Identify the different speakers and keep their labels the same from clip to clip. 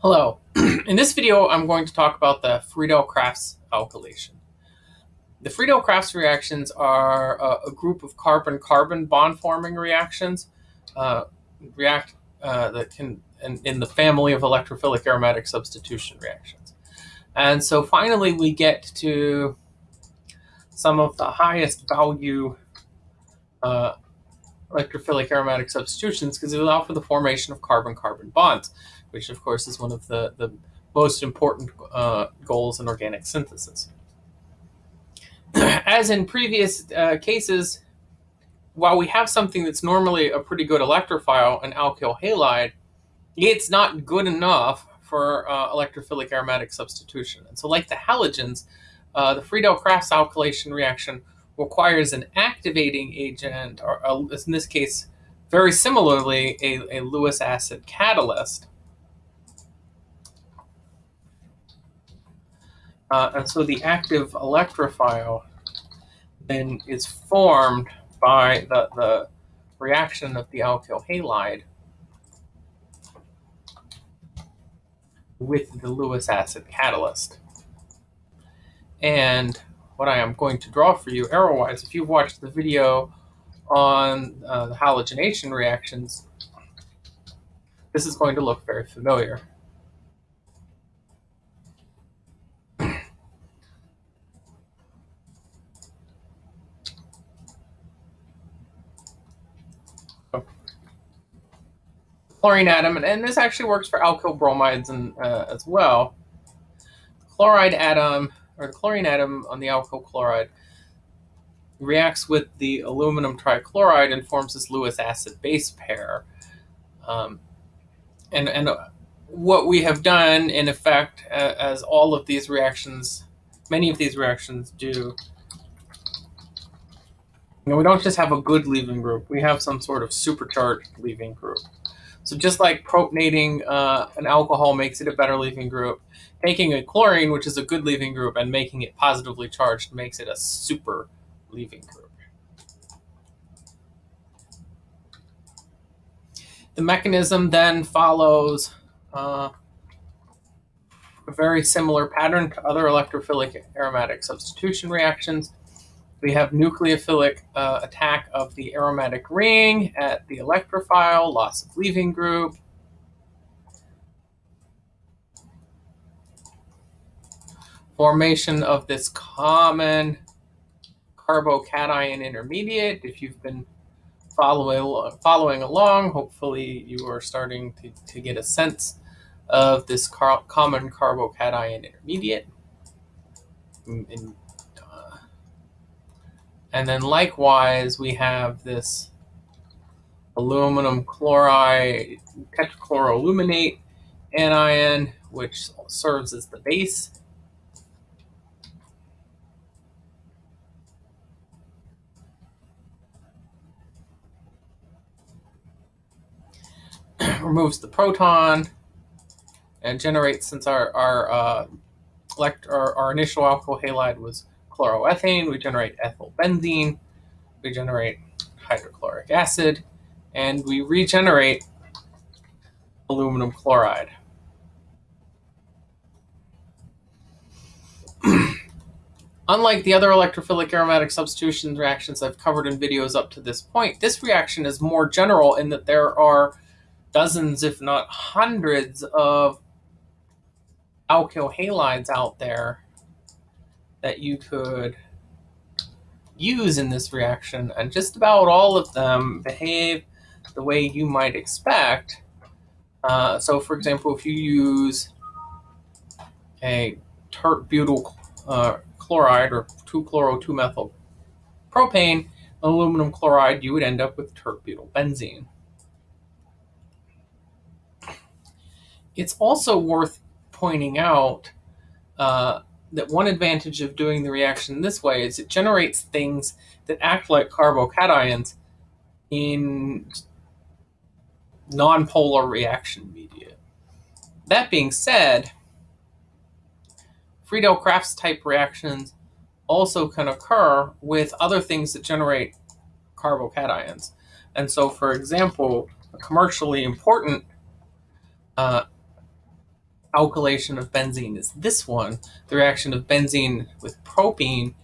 Speaker 1: Hello. In this video, I'm going to talk about the Friedel-Crafts alkylation. The Friedel-Crafts reactions are a, a group of carbon-carbon bond-forming reactions uh, react uh, that can in, in, the family of electrophilic aromatic substitution reactions. And so finally, we get to some of the highest value uh, electrophilic aromatic substitutions because they allow for the formation of carbon-carbon bonds which of course is one of the, the most important uh, goals in organic synthesis. As in previous uh, cases, while we have something that's normally a pretty good electrophile, an alkyl halide, it's not good enough for uh, electrophilic aromatic substitution. And so like the halogens, uh, the Friedel-Crafts alkylation reaction requires an activating agent, or a, in this case, very similarly, a, a Lewis acid catalyst, Uh, and so the active electrophile then is formed by the, the reaction of the alkyl halide with the Lewis acid catalyst. And what I am going to draw for you arrow-wise, if you've watched the video on uh, the halogenation reactions, this is going to look very familiar. Chlorine atom, and, this actually works for alkyl bromides and, uh, as well. Chloride atom, or the chlorine atom on the alkyl chloride, reacts with the aluminum trichloride and forms this Lewis acid base pair. Um, and, and what we have done, in effect, uh, as all of these reactions, many of these reactions do, you know, we don't just have a good leaving group, we have some sort of supercharged leaving group. So just like protonating uh, an alcohol makes it a better leaving group, taking a chlorine, which is a good leaving group, and making it positively charged makes it a super leaving group. The mechanism then follows uh, a very similar pattern to other electrophilic aromatic substitution reactions. We have nucleophilic uh, attack of the aromatic ring at the electrophile, loss of leaving group. Formation of this common carbocation intermediate. If you've been following, following along, hopefully you are starting to, to get a sense of this car common carbocation intermediate. In, in and then likewise, we have this aluminum chloride tetrachloroaluminate anion, which serves as the base. removes the proton and generates since our our uh, elect our, our initial alkyl halide was chloroethane, we generate ethyl benzene, we generate hydrochloric acid, and we regenerate aluminum chloride. Unlike the other electrophilic aromatic substitution reactions I've covered in videos up to this point, this reaction is more general in that there are dozens, if not hundreds, of alkyl halides out there that you could use in this reaction, and just about all of them behave the way you might expect. Uh, so, for example, if you use a tert butyl uh, chloride or 2-chloro-2-methyl propane, aluminum chloride, you would end up with tert butyl benzene. It's also worth pointing out uh, that one advantage of doing the reaction this way is it generates things that act like carbocations in nonpolar reaction media. That being said, Friedel-Crafts type reactions also can occur with other things that generate carbocations. And so, for example, a commercially important uh, alkylation of benzene is this one, the reaction of benzene with propene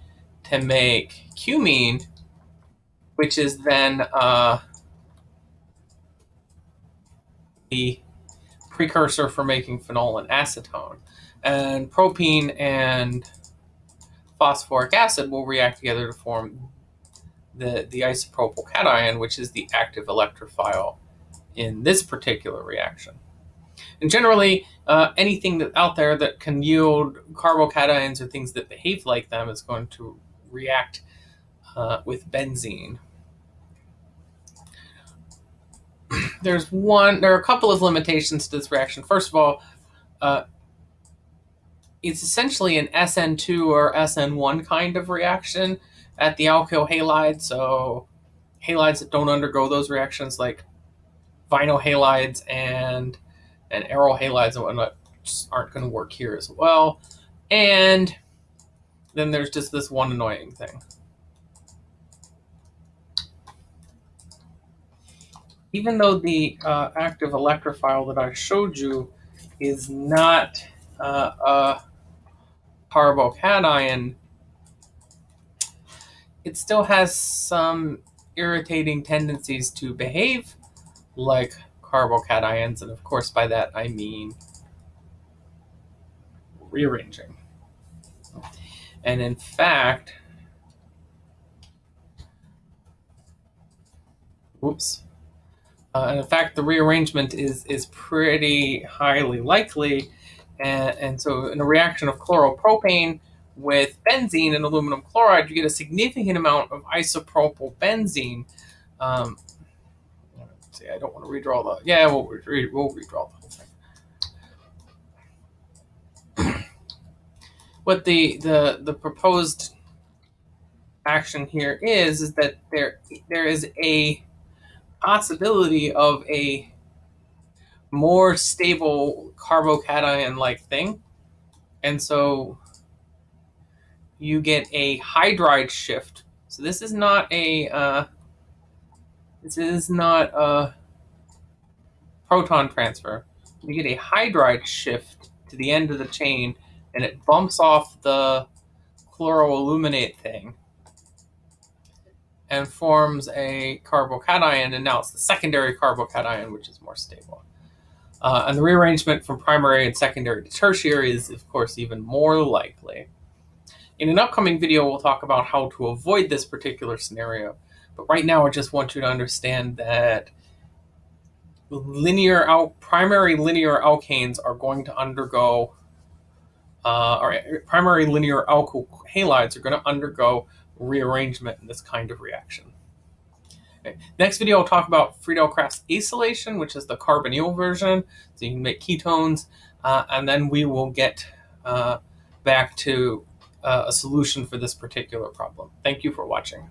Speaker 1: to make cumene, which is then uh, the precursor for making phenol and acetone. And propene and phosphoric acid will react together to form the, the isopropyl cation, which is the active electrophile in this particular reaction. And generally, uh, anything that out there that can yield carbocations or things that behave like them is going to react uh, with benzene. There's one. There are a couple of limitations to this reaction. First of all, uh, it's essentially an SN2 or SN1 kind of reaction at the alkyl halide. So halides that don't undergo those reactions, like vinyl halides and and aryl halides and whatnot, aren't going to work here as well. And then there's just this one annoying thing. Even though the uh, active electrophile that I showed you is not uh, a carbocation, it still has some irritating tendencies to behave like carbocations, and of course by that I mean rearranging. And in fact, whoops, uh, and in fact the rearrangement is, is pretty highly likely, and, and so in a reaction of chloropropane, with benzene and aluminum chloride, you get a significant amount of isopropyl benzene. Um, see, I don't want to redraw the. Yeah, we'll, re we'll redraw the whole thing. what the the the proposed action here is is that there there is a possibility of a more stable carbocation like thing, and so you get a hydride shift. So this is not a uh, this is not a proton transfer. You get a hydride shift to the end of the chain, and it bumps off the chloroaluminate thing and forms a carbocation, and now it's the secondary carbocation, which is more stable. Uh, and the rearrangement from primary and secondary to tertiary is, of course, even more likely. In an upcoming video, we'll talk about how to avoid this particular scenario. But right now, I just want you to understand that linear al primary linear alkanes are going to undergo, uh, or primary linear alkyl halides are going to undergo rearrangement in this kind of reaction. Okay. Next video, I'll talk about Friedel-Crafts acylation, which is the carbonyl version, so you can make ketones, uh, and then we will get uh, back to uh, a solution for this particular problem. Thank you for watching.